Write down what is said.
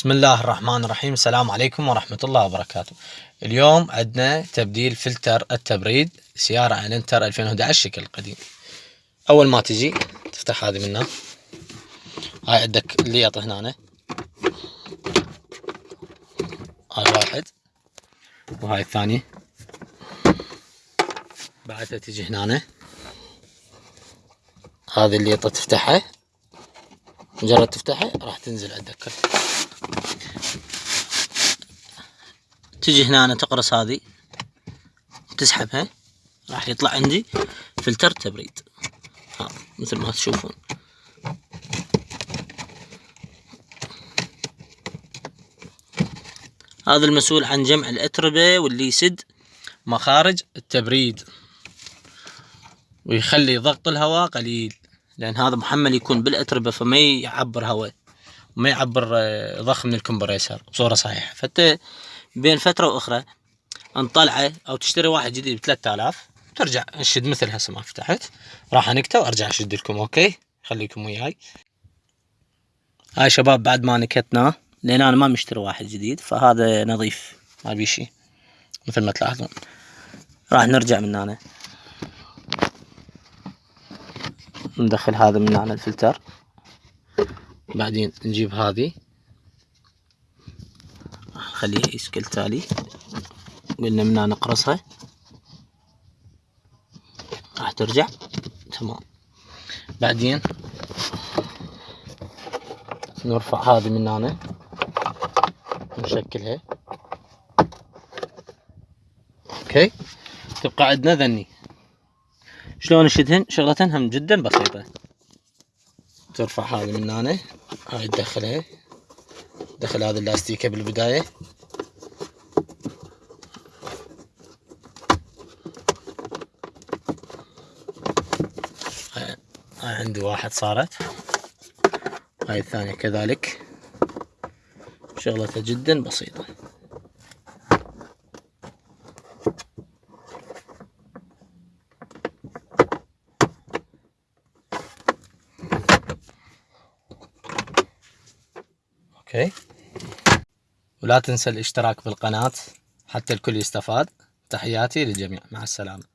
بسم الله الرحمن الرحيم. السلام عليكم ورحمة الله وبركاته. اليوم عندنا تبديل فلتر التبريد سيارة انتر 2011 شكل قديم. أول ما تجي تفتح هذه منها. هاي عندك الليط هنا. هاي واحد. وهاي الثانية. بعدها تجي هنا. هذه الليطة تفتحها. مجرد تفتحها راح تنزل عندك تجي هنا تقرص هذه. تسحبها. راح يطلع عندي فلتر تبريد. ها مثل ما تشوفون. هذا المسؤول عن جمع الأتربة واللي يسد مخارج التبريد. ويخلي ضغط الهواء قليل. لأن هذا محمل يكون بالأتربة فما يعبر هواء وما يعبر آه، ضخ من ال compressor بصورة صحيحة. فانت بين فترة وأخرى نطلعه أو تشتري واحد جديد ب 3000 ترجع نشد مثل هسه ما فتحت راح أنكته وأرجع أشد لكم okay؟ خليكم وياي. هاي شباب بعد ما نكتناه لأن أنا ما مشتري واحد جديد فهذا نظيف ما بي شي مثل ما تلاحظون. راح نرجع من هنا. ندخل هذا من هنا الفلتر. بعدين نجيب هذه. خليها يسكل تالي. قلنا منها نقرصها. راح ترجع. تمام. بعدين نرفع هذه من هنا. نشكلها. أوكي. تبقى عندنا ذني. شلون نشدهن شغلتهن هم جدا بسيطة. ترفع هذه من هنا. هاي تدخلها. دخل هذا اللاستيكة بالبداية. هاي عندي واحد صارت. هاي الثانية كذلك. شغلتها جدا بسيطة. أوكي. ولا تنسى الاشتراك بالقناة حتى الكل يستفاد. تحياتي للجميع. مع السلامة.